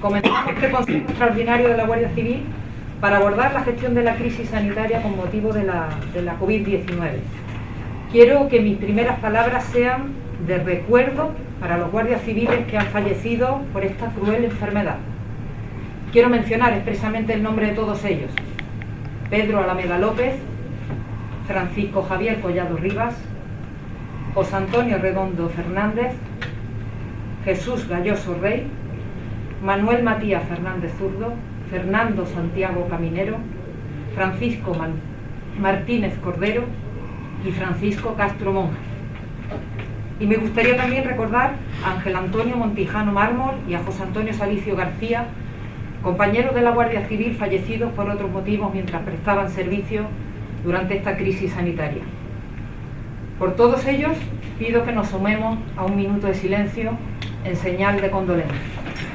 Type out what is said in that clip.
comenzamos este Consejo Extraordinario de la Guardia Civil para abordar la gestión de la crisis sanitaria con motivo de la, de la COVID-19. Quiero que mis primeras palabras sean de recuerdo para los guardias civiles que han fallecido por esta cruel enfermedad. Quiero mencionar expresamente el nombre de todos ellos. Pedro Alameda López, Francisco Javier Collado Rivas, José Antonio Redondo Fernández, Jesús Galloso Rey, Manuel Matías Fernández Zurdo, Fernando Santiago Caminero, Francisco Martínez Cordero y Francisco Castro Monge. Y me gustaría también recordar a Ángel Antonio Montijano Mármol y a José Antonio Salicio García, compañeros de la Guardia Civil fallecidos por otros motivos mientras prestaban servicio durante esta crisis sanitaria. Por todos ellos pido que nos sumemos a un minuto de silencio en señal de condolencia.